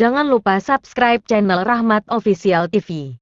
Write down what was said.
Jangan lupa subscribe channel Rahmat Official TV.